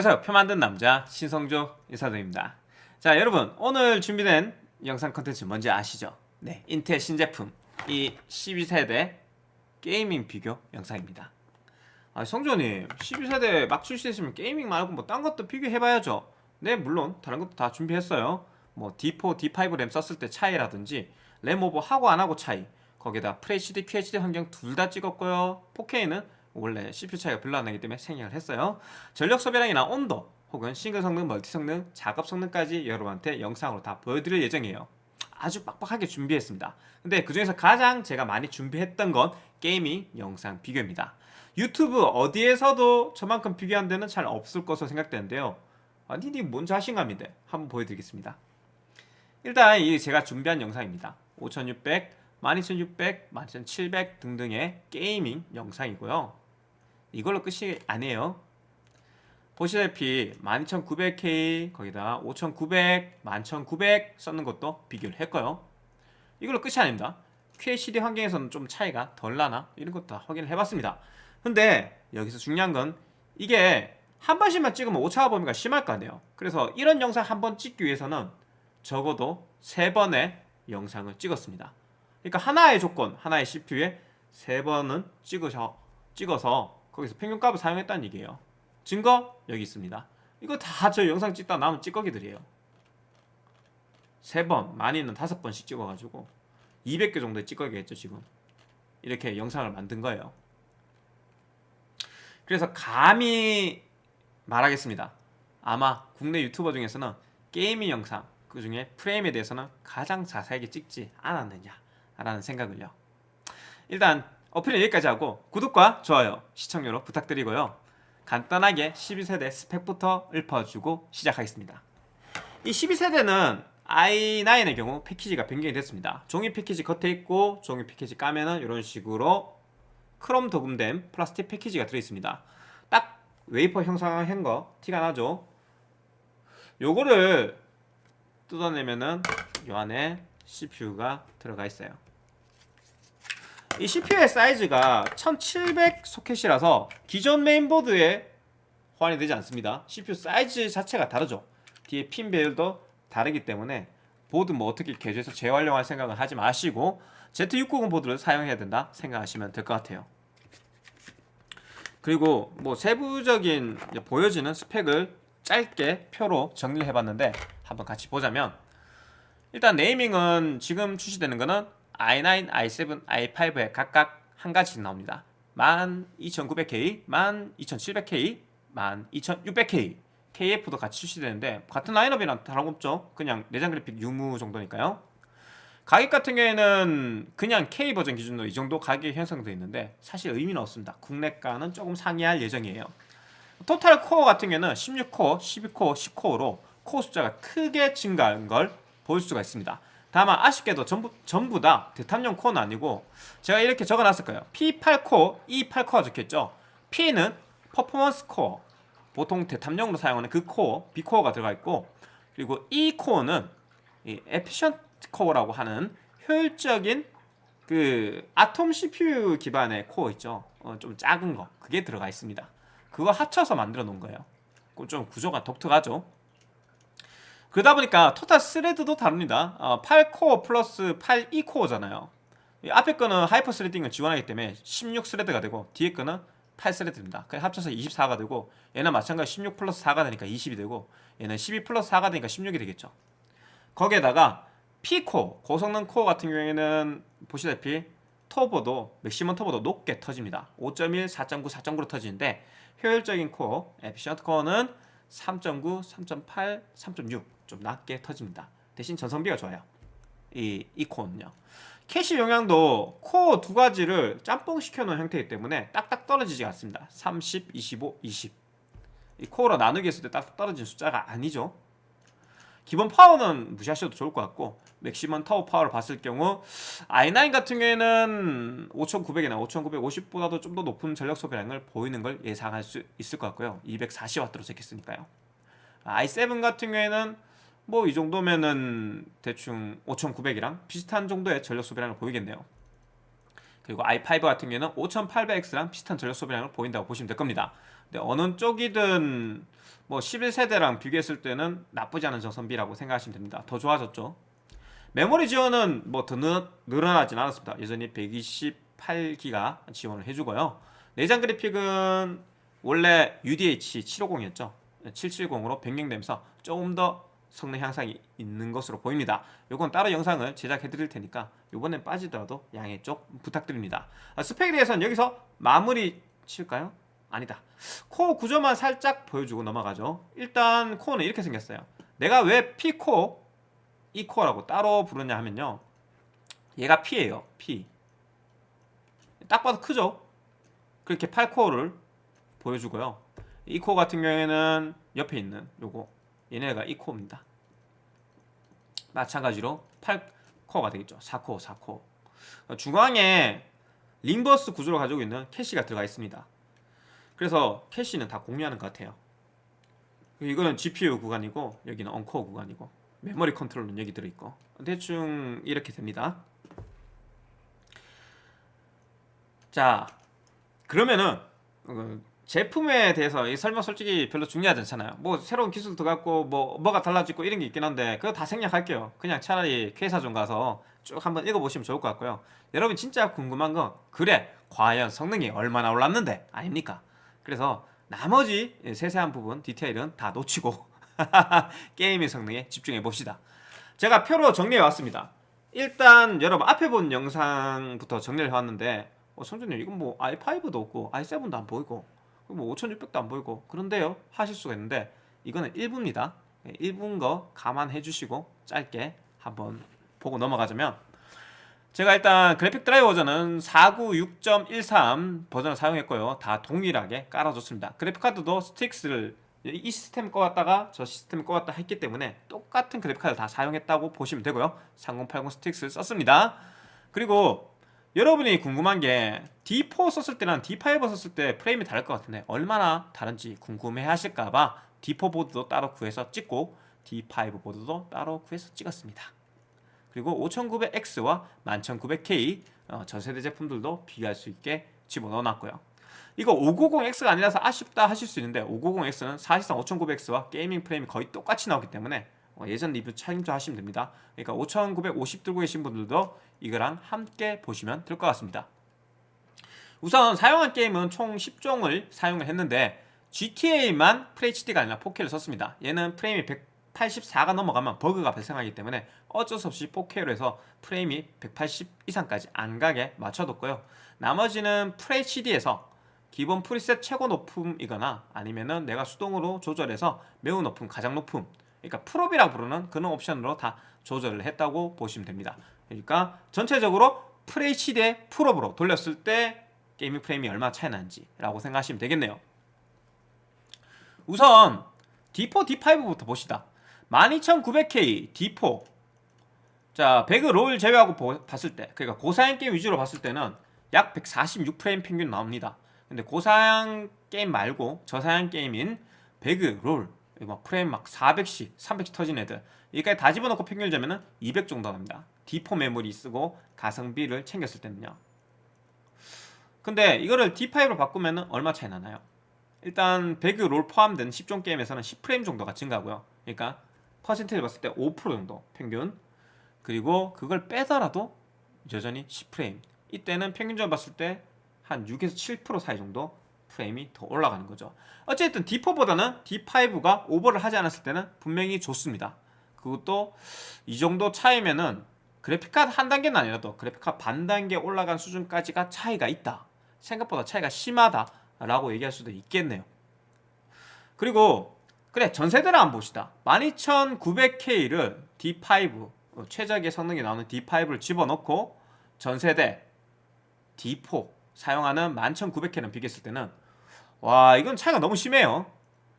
안녕하세요 표 만드는 남자 신성조 인사드립니다. 자 여러분 오늘 준비된 영상 컨텐츠 뭔지 아시죠? 네 인텔 신제품 이 12세대 gaming 비교 영상입니다. 아 성조님 12세대 막 출시했으면 gaming 말고 뭐 딴 것도 비교해봐야죠. 네 물론 다른 것도 다 준비했어요. 뭐 D4, D5 램 썼을 때 차이라든지 램 오버 하고 안 하고 차이. 거기다 FHD, QHD 환경 둘 다 찍었고요. 4K는 원래 CPU 차이가 별로 안 나기 때문에 생략을 했어요. 전력 소비량이나 온도 혹은 싱글 성능, 멀티 성능, 작업 성능까지 여러분한테 영상으로 다 보여드릴 예정이에요. 아주 빡빡하게 준비했습니다. 근데 그 중에서 가장 제가 많이 준비했던 건 gaming 영상 비교입니다. 유튜브 어디에서도 저만큼 비교한 데는 잘 없을 것으로 생각되는데요. 아니 이게 뭔 자신감인데? 한번 보여드리겠습니다. 일단 이 제가 준비한 영상입니다. 5600, 12600, 12700 등등의 게이밍 영상이고요 이걸로 끝이 아니에요. 보시다시피 12900K 거기다 5900, 11900 썼는 것도 비교를 했고요. 이걸로 끝이 아닙니다. QHD 환경에서는 좀 차이가 덜 나나? 이런 것도 다 확인을 해봤습니다. 근데 여기서 중요한 건 이게 한 번씩만 찍으면 오차가 범위가 심할 거 아니에요. 그래서 이런 영상 한 번 찍기 위해서는 적어도 세 번의 영상을 찍었습니다. 그러니까 하나의 조건, 하나의 CPU에 세 번은 찍으셔, 찍어서 거기서 평균값을 사용했다는 얘기예요. 증거? 여기 있습니다. 이거 다 저 영상 찍다 남은 찌꺼기들이에요. 세 번, 많이는 다섯 번씩 찍어가지고 200개 정도의 찌꺼기겠죠 지금. 이렇게 영상을 만든 거예요. 그래서 감히 말하겠습니다. 아마 국내 유튜버 중에서는 게이밍 영상 그 중에 프레임에 대해서는 가장 자세하게 찍지 않았느냐 라는 생각을요. 일단 어필은 여기까지 하고 구독과 좋아요 시청료로 부탁드리고요. 간단하게 12세대 스펙부터 읊어주고 시작하겠습니다. 이 12세대는 i9의 경우 패키지가 변경이 됐습니다. 종이 패키지 겉에 있고 종이 패키지 까면은 이런 식으로 크롬 도금된 플라스틱 패키지가 들어있습니다. 딱 웨이퍼 형상한 거 티가 나죠? 요거를 뜯어내면은 요 안에 CPU가 들어가 있어요 이 CPU의 사이즈가 1700 소켓이라서 기존 메인보드에 호환이 되지 않습니다. CPU 사이즈 자체가 다르죠. 뒤에 핀 배열도 다르기 때문에 보드 뭐 어떻게 개조해서 재활용할 생각은 하지 마시고 Z690 보드를 사용해야 된다 생각하시면 될 것 같아요. 그리고 뭐 세부적인 보여지는 스펙을 짧게 표로 정리를 해봤는데 한번 같이 보자면 일단 네이밍은 지금 출시되는 거는 i9, i7, i5에 각각 한 가지씩 나옵니다. 12900K, 12700K, 12600K KF도 같이 출시되는데 같은 라인업이랑 다름없죠? 그냥 내장 그래픽 유무 정도니까요. 가격 같은 경우에는 그냥 K 버전 기준으로 이 정도 가격이 형성되어 있는데 사실 의미는 없습니다. 국내가는 조금 상회할 예정이에요. 토탈 코어 같은 경우에는 16코어, 12코어, 10코어로 코어 숫자가 크게 증가한 걸 볼 수가 있습니다 다만 아쉽게도 전부, 전부 다 데탑용 코어는 아니고 제가 이렇게 적어놨을 거예요. P8코어, E8코어 적혀있죠. P는 퍼포먼스 코어 보통 데탑용으로 사용하는 그 코어, P코어가 들어가 있고 그리고 E코어는 이 efficient 코어라고 하는 효율적인 그 아톰 CPU 기반의 코어 있죠. 어, 좀 작은 거. 그게 들어가 있습니다. 그거 합쳐서 만들어 놓은 거예요. 좀 구조가 독특하죠 그러다 보니까 토탈 thread도 다릅니다. 어, 8코어 플러스 8E코어잖아요. 앞에 거는 hyper threading을 지원하기 때문에 16thread가 되고 뒤에 거는 8thread입니다. 그래서 합쳐서 24가 되고 얘는 마찬가지 16 플러스 4가 되니까 20이 되고 얘는 12 플러스 4가 되니까 16이 되겠죠. 거기에다가 P코어, 고성능 코어 같은 경우에는 보시다시피 터보도 맥시멈 터보도 높게 터집니다. 5.1, 4.9, 4.9로 터지는데 효율적인 코어, efficient 코어는 3.9, 3.8, 3.6 좀 낮게 터집니다. 대신 전성비가 좋아요. E, E 코어는요. 캐시 용량도 코어 두 가지를 짬뽕 시켜놓은 형태이기 때문에 딱딱 떨어지지 않습니다. 30, 25, 20 이 코어로 나누기 했을 때 딱 떨어진 숫자가 아니죠 기본 파워는 무시하셔도 좋을 것 같고 맥시멈 터보 파워를 봤을 경우 i9 같은 경우에는 5900이나 5950보다도 좀 더 높은 전력 소비량을 보이는 걸 예상할 수 있을 것 같고요. 240W로 적혔으니까요. i7 같은 경우에는 뭐 이 정도면은 대충 5900이랑 비슷한 정도의 전력 소비량을 보이겠네요. 그리고 i5 같은 경우에는 5800X랑 비슷한 전력 소비량을 보인다고 보시면 될 겁니다. 근데 어느 쪽이든 뭐 11세대랑 비교했을 때는 나쁘지 않은 정선비라고 생각하시면 됩니다. 더 좋아졌죠. 메모리 지원은 뭐 더 늘어나진 않았습니다. 여전히 128기가 지원을 해주고요. 내장 그래픽은 원래 UDH 750이었죠. 770으로 변경되면서 조금 더 성능 향상이 있는 것으로 보입니다. 이건 따로 영상을 제작해 드릴 테니까 이번엔 빠지더라도 양해 좀 부탁드립니다. 아, 스펙에 대해서는 여기서 마무리 칠까요? 아니다. 코어 구조만 살짝 보여주고 넘어가죠. 일단 코어는 이렇게 생겼어요. 내가 왜 P코어, E코어라고 따로 부르냐 하면요. 얘가 P예요. P. 딱 봐도 크죠? 그렇게 8코어를 보여주고요. E코어 같은 경우에는 옆에 있는 요거 얘네가 E코어입니다. 마찬가지로 8코어가 되겠죠. 4코어, 4코어. 중앙에 ring bus 구조를 가지고 있는 캐시가 들어가 있습니다. 그래서 캐시는 다 공유하는 것 같아요. 이거는 GPU 구간이고 여기는 uncore 구간이고 메모리 컨트롤은 여기 들어있고 대충 이렇게 됩니다. 자 그러면은 어, 제품에 대해서 이 설명 솔직히 별로 중요하지 않잖아요. 뭐 새로운 기술 들어갔고 뭐 뭐가 달라지고 이런 게 있긴 한데 그거 다 생략할게요. 그냥 차라리 회사좀 가서 쭉 한번 읽어보시면 좋을 것 같고요. 여러분 진짜 궁금한 건 그래 과연 성능이 얼마나 올랐는데 아닙니까? 그래서 나머지 세세한 부분 디테일은 다 놓치고 게임의 성능에 집중해 봅시다. 제가 표로 정리해 왔습니다. 일단 여러분 앞에 본 영상부터 정리를 해왔는데 어, 성준님 이건 뭐 i5도 없고 i7도 안 보이고 뭐 5600도 안 보이고 그런데요 하실 수가 있는데 이거는 1부입니다 1부인 거 감안해 주시고 짧게 한번 보고 넘어가자면 제가 일단 그래픽 드라이버 버전은 496.13 버전을 사용했고요. 다 동일하게 깔아줬습니다. 그래픽카드도 STRIX를 이 시스템 꼈다가 저 시스템 꼈다 했기 때문에 똑같은 그래픽카드 다 사용했다고 보시면 되고요. 3080 STRIX 썼습니다. 그리고 여러분이 궁금한 게 D4 썼을 때랑 D5 썼을 때 프레임이 다를 것 같은데 얼마나 다른지 궁금해 하실까봐 D4 보드도 따로 구해서 찍고 D5 보드도 따로 구해서 찍었습니다 그리고 5900X와 11900K 어, 전세대 제품들도 비교할 수 있게 집어넣어 놨고요. 이거 590X가 아니라서 아쉽다 하실 수 있는데 590X는 사실상 5900X와 게이밍 프레임이 거의 똑같이 나오기 때문에 어, 예전 리뷰 참조 하시면 됩니다. 그러니까 5950 들고 계신 분들도 이거랑 함께 보시면 될 것 같습니다. 우선 사용한 게임은 총 10종을 사용을 했는데 GTA만 FHD가 아니라 4K를 썼습니다. 얘는 프레임이 184가 넘어가면 버그가 발생하기 때문에 어쩔 수 없이 4K로 해서 프레임이 180 이상까지 안 가게 맞춰뒀고요. 나머지는 FHD에서 기본 프리셋 최고 높음이거나 아니면은 내가 수동으로 조절해서 매우 높음, 가장 높음 그러니까 프롭이라 부르는 그런 옵션으로 다 조절을 했다고 보시면 됩니다. 그러니까 전체적으로 FHD의 프롭으로 돌렸을 때 gaming 프레임이 얼마 차이 나는지 라고 생각하시면 되겠네요. 우선 D4, D5부터 봅시다 12900K D4 자 배그 롤 제외하고 보, 봤을 때 그러니까 고사양 게임 위주로 봤을 때는 약 146프레임 평균 나옵니다. 근데 고사양 게임 말고 저사양 게임인 배그 롤 막 프레임 막 400씩 300씩 터진 애들 여기까지 다 집어넣고 평균을 재면은 200 정도 납니다. D4 메모리 쓰고 가성비를 챙겼을 때는요. 근데 이거를 D5로 바꾸면 얼마 차이 나나요? 일단 배그 롤 포함된 10종 게임에서는 10프레임 정도가 증가하고요. 그러니까 퍼센테이지 봤을 때 5% 정도 평균. 그리고 그걸 빼더라도 여전히 10프레임. 이때는 평균적으로 봤을 때 한 6에서 7% 사이 정도 프레임이 더 올라가는 거죠. 어쨌든 D4보다는 D5가 오버를 하지 않았을 때는 분명히 좋습니다. 그것도 이 정도 차이면은 그래픽카드 한 단계는 아니라도 그래픽카드 반 단계 올라간 수준까지가 차이가 있다. 생각보다 차이가 심하다 라고 얘기할 수도 있겠네요. 그리고 그래 전세대를 한번 봅시다. 12900K를 D5 어, 최적의 성능이 나오는 D5를 집어넣고 전세대 D4 사용하는 11900K는 비교했을 때는 와 이건 차이가 너무 심해요.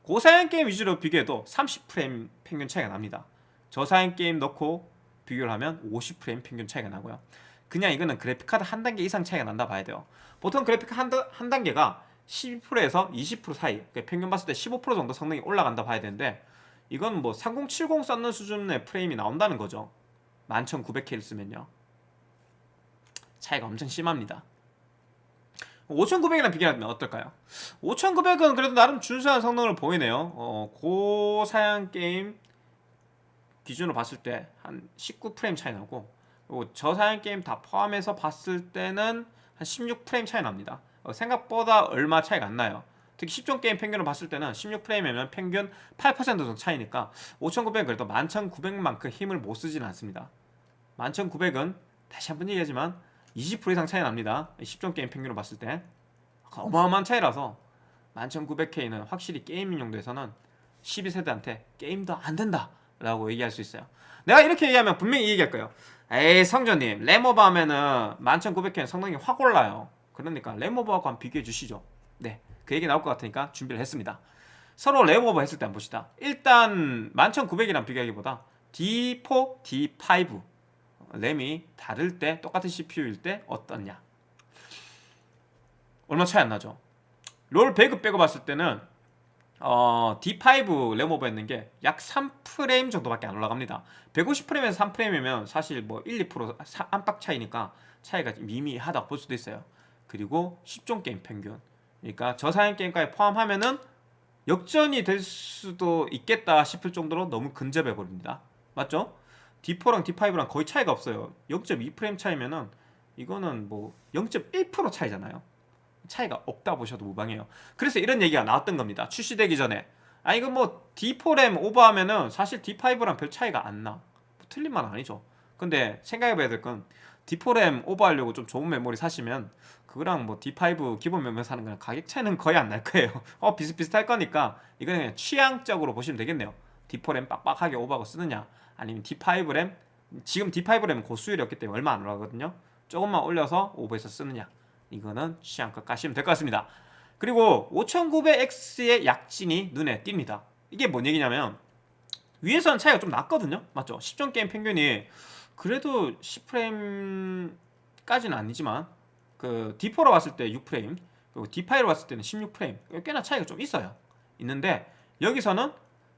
고사양 게임 위주로 비교해도 30프레임 평균 차이가 납니다. 저사양 게임 넣고 비교를 하면 50프레임 평균 차이가 나고요. 그냥 이거는 그래픽카드 한 단계 이상 차이가 난다 봐야 돼요. 보통 그래픽 한, 한 단계가 12%에서 20% 사이 그러니까 평균 봤을 때 15% 정도 성능이 올라간다 봐야 되는데 이건 뭐 3070 썼는 수준의 프레임이 나온다는 거죠. 11900K를 쓰면요. 차이가 엄청 심합니다. 5900이랑 비교하면 어떨까요? 5900은 그래도 나름 준수한 성능을 보이네요. 어, 고사양 게임 기준으로 봤을 때 한 19프레임 차이 나고 저사양 게임 다 포함해서 봤을 때는 한 16프레임 차이 납니다. 어, 생각보다 얼마 차이가 안 나요. 특히 10종 게임 평균을 봤을 때는 16프레임이면 평균 8% 정도 차이니까 5900은 그래도 11900만큼 힘을 못 쓰지는 않습니다. 11900은 다시 한번 얘기하지만 20% 이상 차이 납니다. 10종 게임 평균으로 봤을 때. 어마어마한 차이라서 11900K는 확실히 gaming 용도에서는 12세대한테 게임도 안 된다 라고 얘기할 수 있어요. 내가 이렇게 얘기하면 분명히 얘기할 거예요. 에이 성조님 램오버 하면은 11900K는 성능이 확 올라요 그러니까 램오버하고 한번 비교해 주시죠. 네, 그 얘기 나올 것 같으니까 준비를 했습니다. 서로 램오버 했을 때 한번 봅시다. 일단 11900이랑 비교하기보다 D4, D5 램이 다를 때 똑같은 CPU일 때 어떻냐? 얼마 차이 안 나죠? 롤 배급 빼고 봤을 때는 어, D5 램 오버했는 게 약 3프레임 정도밖에 안 올라갑니다. 150프레임에서 3프레임이면 사실 뭐 1, 2% 안팎 차이니까 차이가 미미하다고 볼 수도 있어요 그리고 10종 게임 평균. 그러니까 저사양 게임까지 포함하면은 역전이 될 수도 있겠다 싶을 정도로 너무 근접해 버립니다. 맞죠? D4랑 D5랑 거의 차이가 없어요. 0.2프레임 차이면은 이거는 뭐 0.1% 차이잖아요. 차이가 없다 보셔도 무방해요. 그래서 이런 얘기가 나왔던 겁니다. 출시되기 전에. 아 이거 뭐 D4램 오버하면은 사실 D5랑 별 차이가 안나. 뭐 틀린 말은 아니죠. 근데 생각해봐야 될 건 D4램 오버하려고 좀 좋은 메모리 사시면 그거랑 뭐 D5 기본 메모리 사는 거랑 가격 차이는 거의 안 날 거예요. 어 비슷비슷할 거니까 이거는 그냥 취향적으로 보시면 되겠네요. D4램 빡빡하게 오버하고 쓰느냐 아니면 D5 램 지금 D5 램은 고수율이 없기 때문에 얼마 안 올라가거든요. 조금만 올려서 오버해서 쓰느냐 이거는 취향껏 가시면 될 것 같습니다. 그리고 5900X의 약진이 눈에 띕니다. 이게 뭔 얘기냐면 위에서는 차이가 좀 났거든요. 맞죠? 10종 게임 평균이 그래도 10프레임까지는 아니지만 그 D4로 봤을 때 6프레임 그리고 D5로 봤을 때는 16프레임 꽤나 차이가 좀 있어요. 있는데 여기서는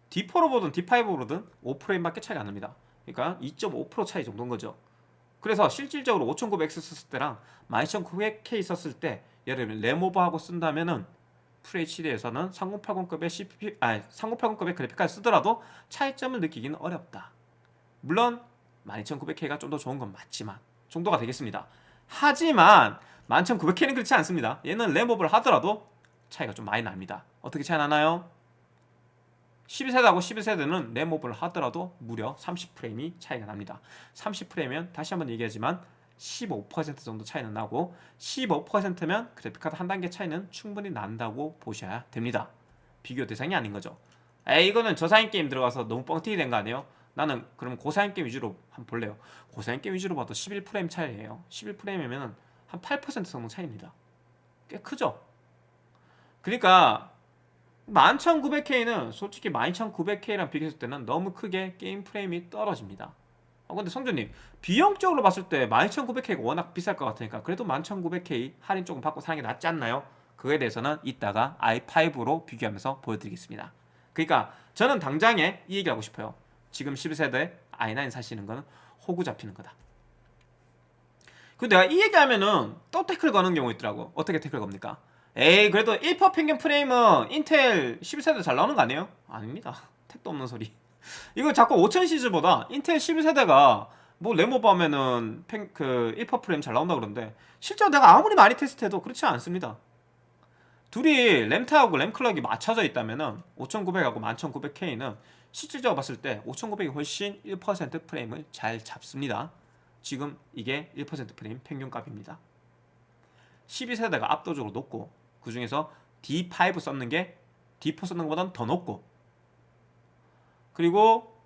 D4로 보든 D5로 보든 5프레임밖에 차이가 안 납니다. 그러니까 2.5% 차이 정도인 거죠. 그래서 실질적으로 5900X 썼을 때랑 12900K 썼을 때 예를 들면 램오버하고 쓴다면 은 FHD에서는 3080급의 CPU, 아니 3080급의 그래픽카드 쓰더라도 차이점을 느끼기는 어렵다. 물론 12900K가 좀 더 좋은 건 맞지만 정도가 되겠습니다. 하지만 11900K는 그렇지 않습니다. 얘는 램오버를 하더라도 차이가 좀 많이 납니다. 어떻게 차이 나나요? 12세대하고 12세대는 램오버를 하더라도 무려 30프레임이 차이가 납니다 30프레임이면 다시 한번 얘기하지만 15% 정도 차이는 나고 15%면 그래픽카드 한 단계 차이는 충분히 난다고 보셔야 됩니다 비교 대상이 아닌 거죠 에이 이거는 저사양 게임 들어가서 너무 뻥튀기 된 거 아니에요? 나는 그럼 고사양 게임 위주로 한번 볼래요? 고사양 게임 위주로 봐도 11프레임 차이예요. 11프레임이면 한 8% 정도 차이입니다. 꽤 크죠? 그러니까 11900K는 솔직히 12900K랑 비교했을 때는 너무 크게 게임 프레임이 떨어집니다. 어, 근데 성준님 비용적으로 봤을 때 12900K가 워낙 비쌀 것 같으니까 그래도 11900K 할인 조금 받고 사는 게 낫지 않나요? 그거에 대해서는 이따가 i5로 비교하면서 보여드리겠습니다. 그러니까 저는 당장에 이 얘기 하고 싶어요 지금 11세대 i9 사시는 거는 호구 잡히는 거다. 근데 내가 이 얘기하면은 또 태클 거는 경우 있더라고. 어떻게 태클 겁니까? 에이 그래도 1% 평균 프레임은 인텔 11세대 잘 나오는 거 아니에요? 아닙니다. 택도 없는 소리. 이거 자꾸 5000 시즈보다 인텔 11세대가 뭐 팽, 그1% 프레임 잘 나온다 그러는데 실제로 내가 아무리 많이 테스트해도 그렇지 않습니다. 둘이 램타하고 램클럭이 맞춰져 있다면은 5900하고 11900K는 실질적으로 봤을 때 5900이 훨씬 1% 프레임을 잘 잡습니다. 지금 이게 1% 프레임 평균값입니다. 12세대가 압도적으로 높고 그 중에서 D5 썼는 게 D4 썼는 것보다는 더 높고 그리고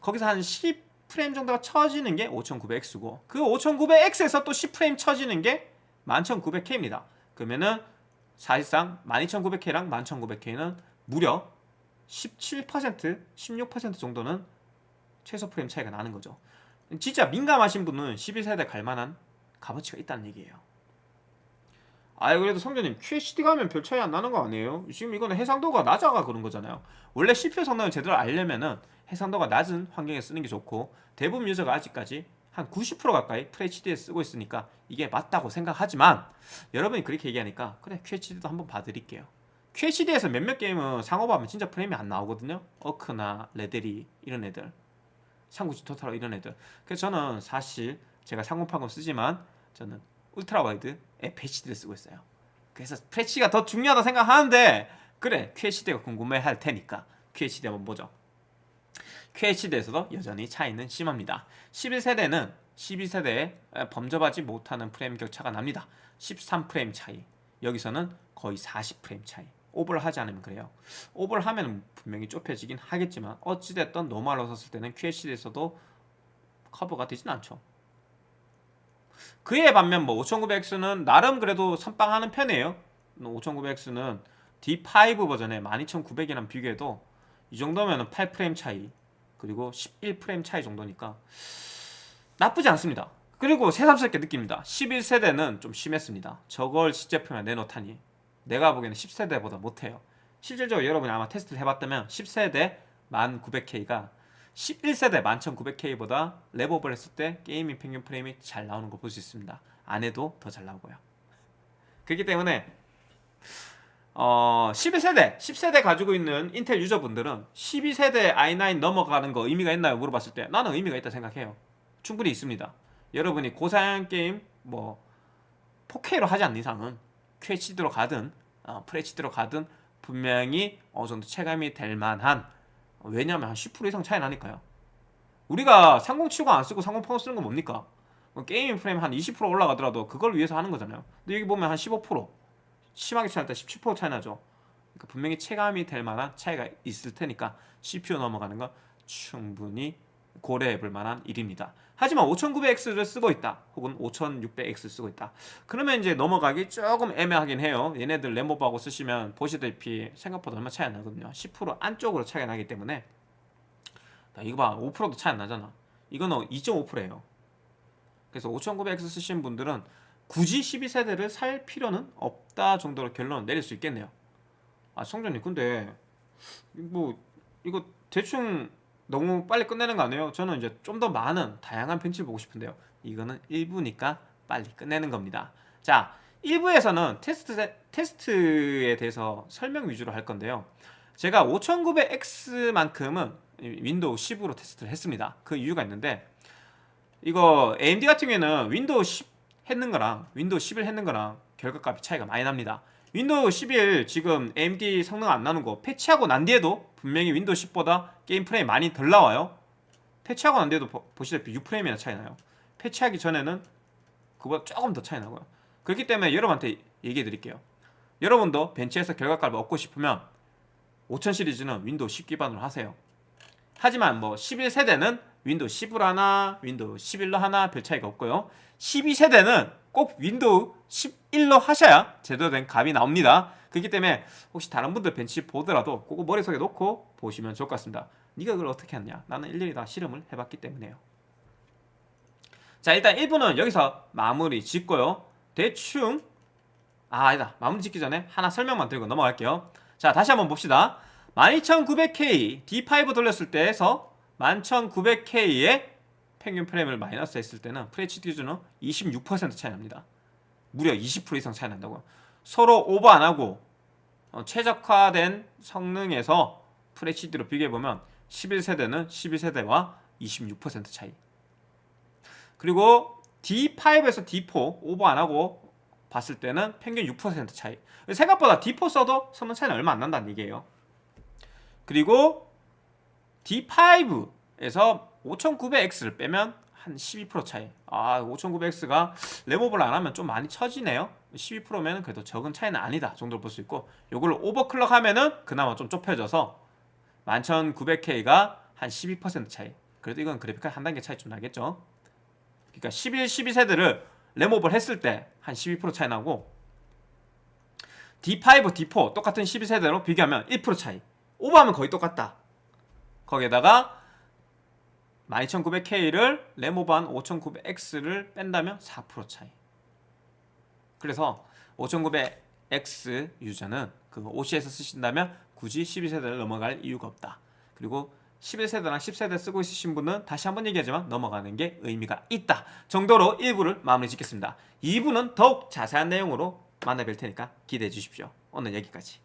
거기서 한 10프레임 정도가 쳐지는 게 5900X고 그 5900X에서 또 10프레임 쳐지는 게 11900K입니다. 그러면은 사실상 12900K랑 11900K는 무려 17% 16% 정도는 최소 프레임 차이가 나는 거죠. 진짜 민감하신 분은 11세대 갈만한 값어치가 있다는 얘기예요. 아 그래도 성전님 QHD 가면 별 차이 안 나는 거 아니에요? 지금 이거는 해상도가 낮아가 그런 거잖아요. 원래 CPU 성능을 제대로 알려면은 해상도가 낮은 환경에 쓰는 게 좋고 대부분 유저가 아직까지 한 90% 가까이 FHD에 쓰고 있으니까 이게 맞다고 생각하지만 여러분이 그렇게 얘기하니까 그래 QHD도 한번 봐드릴게요 QHD에서 몇몇 게임은 상옵하면 진짜 프레임이 안 나오거든요. 어크나 레데리 이런 애들. 삼국지 토탈 이런 애들. 그래서 저는 사실 제가 상옵하고 쓰지만 저는 ultra wide FHD를 쓰고 있어요. 그래서 FHD가 더 중요하다 생각하는데 그래 QHD가 궁금해 할 테니까 QHD 한번 보죠. QHD에서도 여전히 차이는 심합니다. 11세대는 12세대에 범접하지 못하는 프레임 격차가 납니다. 13프레임 차이. 여기서는 거의 40프레임 차이 오버를 하지 않으면 그래요. 오버를 하면 분명히 좁혀지긴 하겠지만 어찌됐든 normal로 썼을 때는 QHD에서도 커버가 되진 않죠. 그에 반면 뭐 5900X는 나름 그래도 선방하는 편이에요. 5900X는 D5 버전의 12900이랑 비교해도 이 정도면 8프레임 차이 그리고 11프레임 차이 정도니까 나쁘지 않습니다. 그리고 새삼스럽게 느낍니다. 11세대는 좀 심했습니다. 저걸 시제품에 내놓다니 내가 보기에는 10세대보다 못해요 실질적으로 여러분이 아마 테스트를 해봤다면 10세대 1900K가 11세대 11900K보다 랩업을 했을 때 게이밍 평균 프레임이 잘 나오는 거 볼 수 있습니다 안 해도 더 잘 나오고요 그렇기 때문에 어, 11세대, 10세대 가지고 있는 인텔 유저분들은 12세대 i9 넘어가는 거 의미가 있나요? 물어봤을 때 나는 의미가 있다 생각해요. 충분히 있습니다. 여러분이 고사양 게임 뭐 4K로 하지 않는 이상은 QHD로 가든 어, FHD로 가든 분명히 어느 정도 체감이 될 만한 왜냐면 한 10% 이상 차이 나니까요. 우리가 3070 안 쓰고 3080 쓰는 건 뭡니까? 뭐 gaming 프레임 한 20% 올라가더라도 그걸 위해서 하는 거잖아요. 근데 여기 보면 한 15% 심하게 차이 날 때 17% 차이 나죠. 그러니까 분명히 체감이 될 만한 차이가 있을 테니까 CPU 넘어가는 건 충분히 고려해 볼 만한 일입니다. 하지만 5900X를 쓰고 있다. 혹은 5600X 쓰고 있다. 그러면 이제 넘어가기 조금 애매하긴 해요. 얘네들 램보하고 쓰시면 보시다시피 생각보다 얼마 차이 안 나거든요. 10% 안쪽으로 차이가 나기 때문에 이거 봐. 5%도 차이 안 나잖아. 이거는 2.5%예요. 그래서 5900X 쓰시는 분들은 굳이 12세대를 살 필요는 없다 정도로 결론을 내릴 수 있겠네요 아 성전님 근데 뭐 이거 대충 너무 빨리 끝내는 거 아니에요? 저는 이제 좀 더 많은 다양한 벤치를 보고 싶은데요. 이거는 1부니까 빨리 끝내는 겁니다. 자 1부에서는 테스트, 테스트에 대해서 설명 위주로 할 건데요. 제가 5900X만큼은 윈도우 10으로 테스트를 했습니다. 그 이유가 있는데 이거 AMD 같은 경우에는 윈도우 10 했는 거랑 윈도우 11 했는 거랑 결과값이 차이가 많이 납니다 윈도우 11 지금 AMD 성능 안 나는 거 패치하고 난 뒤에도 분명히 윈도우 10보다 게임 프레임 많이 덜 나와요. 패치하고 난 뒤에도 보시다시피 6프레임이나 차이 나요. 패치하기 전에는 그보다 조금 더 차이 나고요. 그렇기 때문에 여러분한테 얘기해 드릴게요. 여러분도 벤치에서 결과값을 얻고 싶으면 5000 시리즈는 윈도우 10 기반으로 하세요. 하지만 뭐 11세대는 윈도우 10으로 하나, 윈도우 11로 하나 별 차이가 없고요. 12세대는 꼭 윈도우 11로 하셔야 제대로 된 값이 나옵니다. 그렇기 때문에 혹시 다른 분들 벤치 보더라도 그거 머릿속에 넣고 보시면 좋을 것 같습니다. 네가 그걸 어떻게 했냐? 나는 일일이 다 실험을 해봤기 때문에요. 자 일단 1부는 여기서 마무리 짓고요. 대충 아 아니다 마무리 짓기 전에 하나 설명만 드리고 넘어갈게요. 자 다시 한번 봅시다. 12900K D5 돌렸을 때에서 11900K의 평균 프레임을 마이너스 했을 때는 FHD 기준은 26% 차이 납니다. 무려 20% 이상 차이 난다고요. 서로 오버 안 하고 어, 최적화된 성능에서 FHD로 비교해보면 11세대는 12세대와 26% 차이. 그리고 D5에서 D4 오버 안 하고 봤을 때는 평균 6% 차이. 생각보다 D4 써도 성능 차이는 얼마 안 난다는 얘기예요. 그리고 D5에서 5900X를 빼면 한 12% 차이. 아 5900X가 레모블 안 하면 좀 많이 처지네요. 12%면 그래도 적은 차이는 아니다 정도로 볼 수 있고 요걸 오버클럭 하면은 그나마 좀 좁혀져서 11900K가 한 12% 차이. 그래도 이건 그래픽 한 단계 차이 좀 나겠죠? 그러니까 11, 12세대를 레모블 했을 때 한 12% 차이 나고 D5, D4 똑같은 12세대로 비교하면 1% 차이. 오버하면 거의 똑같다. 거기에다가 12900K를 레모반 5900X를 뺀다면 4% 차이. 그래서 5900X 유저는 그 OC에서 쓰신다면 굳이 12세대를 넘어갈 이유가 없다. 그리고 11세대나 10세대 쓰고 있으신 분은 다시 한번 얘기하지만 넘어가는 게 의미가 있다 정도로 1부를 마무리 짓겠습니다. 2부는 더욱 자세한 내용으로 만나뵐 테니까 기대해 주십시오. 오늘 여기까지